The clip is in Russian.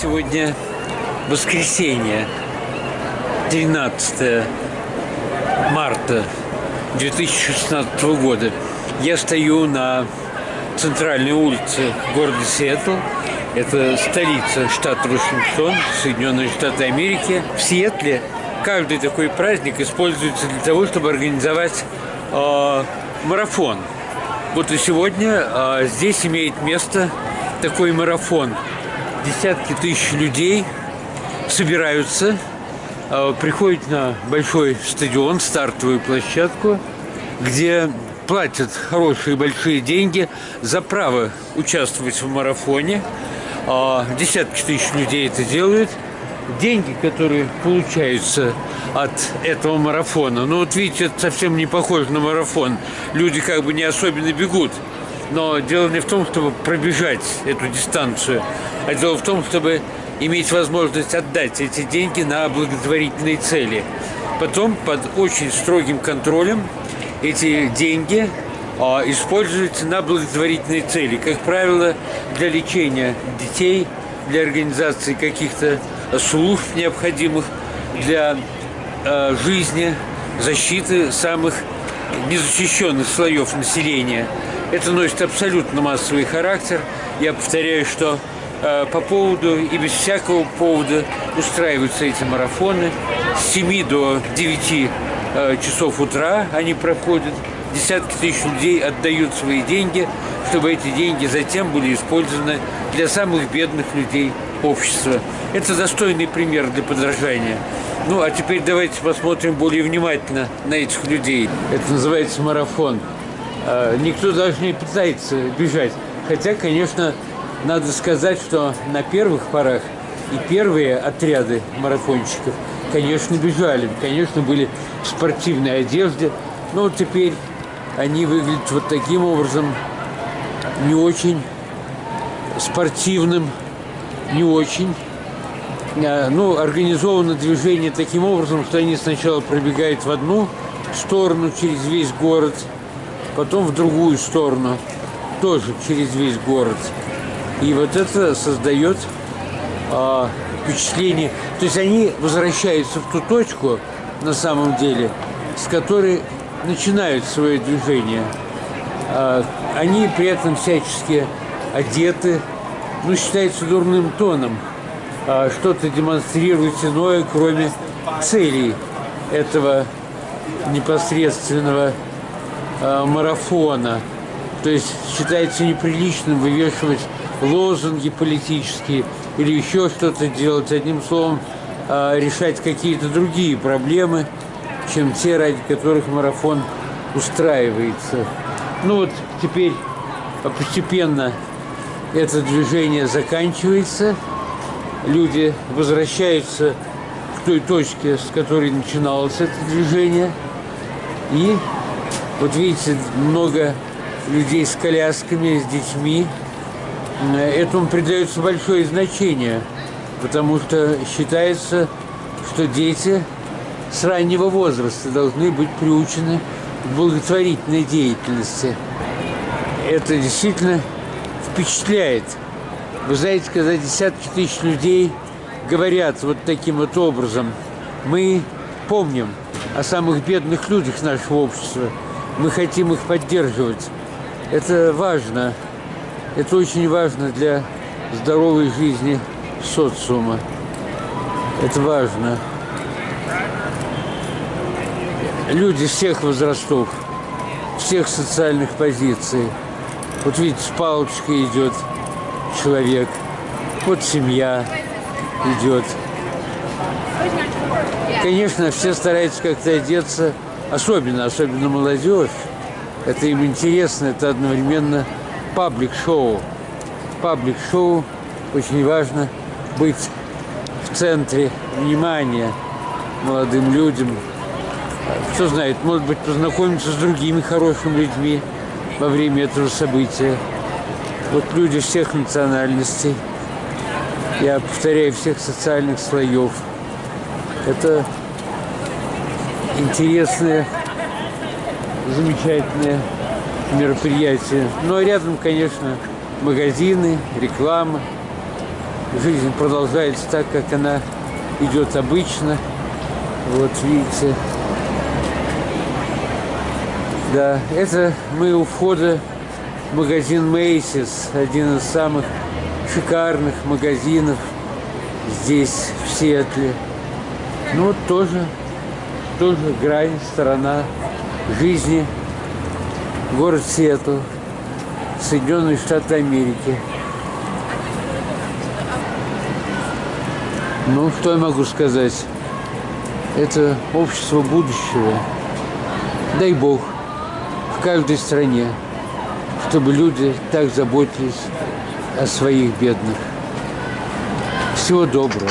Сегодня воскресенье, 13 марта 2016 года. Я стою на центральной улице города Сиэтл. Это столица штата Вашингтон, Соединенные Штаты Америки. В Сиэтле каждый такой праздник используется для того, чтобы организовать э, марафон. Вот и сегодня э, здесь имеет место такой марафон. Десятки тысяч людей собираются, э, приходят на большой стадион, стартовую площадку, где платят хорошие большие деньги за право участвовать в марафоне. Э, десятки тысяч людей это делают – деньги, которые получаются от этого марафона. Ну вот видите, это совсем не похоже на марафон. Люди как бы не особенно бегут. Но дело не в том, чтобы пробежать эту дистанцию, а дело в том, чтобы иметь возможность отдать эти деньги на благотворительные цели. Потом под очень строгим контролем эти деньги а, используются на благотворительные цели. Как правило, для лечения детей, для организации каких-то служб необходимых для э, жизни, защиты самых незащищенных слоев населения. Это носит абсолютно массовый характер. Я повторяю, что э, по поводу и без всякого повода устраиваются эти марафоны. С 7 до 9 э, часов утра они проходят. Десятки тысяч людей отдают свои деньги, чтобы эти деньги затем были использованы для самых бедных людей общества. Это достойный пример для подражания. Ну, а теперь давайте посмотрим более внимательно на этих людей. Это называется марафон. А, никто даже не пытается бежать. Хотя, конечно, надо сказать, что на первых порах и первые отряды марафонщиков, конечно, бежали. Конечно, были в спортивной одежде. Но теперь они выглядят вот таким образом, не очень спортивным, не очень. А, ну, организовано движение таким образом, что они сначала пробегают в одну сторону через весь город, потом в другую сторону, тоже через весь город. И вот это создает а, впечатление. То есть они возвращаются в ту точку, на самом деле, с которой начинают свое движение. А, они при этом всячески одеты, ну, считается дурным тоном а, что-то демонстрировать иное, кроме целей этого непосредственного а, марафона. То есть считается неприличным вывешивать лозунги политические или еще что-то делать. Одним словом, а, решать какие-то другие проблемы, чем те, ради которых марафон устраивается. Ну вот теперь постепенно это движение заканчивается, люди возвращаются к той точке, с которой начиналось это движение. И вот видите, много людей с колясками, с детьми. Этому придается большое значение, потому что считается, что дети с раннего возраста должны быть приучены к благотворительной деятельности. Это действительно впечатляет. Вы знаете, когда десятки тысяч людей говорят вот таким вот образом, мы помним о самых бедных людях нашего общества, мы хотим их поддерживать. Это важно, это очень важно для здоровой жизни социума. Это важно. Люди всех возрастов, всех социальных позиций – вот видите, с палочкой идет человек. Вот семья идет. Конечно, все стараются как-то одеться, особенно, особенно молодежь. Это им интересно, это одновременно паблик-шоу. Паблик-шоу очень важно быть в центре внимания молодым людям. Кто знает, может быть, познакомиться с другими хорошими людьми, во время этого события. Вот люди всех национальностей, я повторяю, всех социальных слоев. Это интересное, замечательное мероприятие. Но рядом, конечно, магазины, реклама. жизнь продолжается так, как она идет обычно. Вот видите. Да, это мы у входа магазин Мейсис, один из самых шикарных магазинов здесь, в Сиэтле. Ну тоже, тоже грань, сторона жизни. Город Сиэтл, Соединенные Штаты Америки. Ну, что я могу сказать? Это общество будущего. Дай Бог в каждой стране, чтобы люди так заботились о своих бедных. Всего доброго.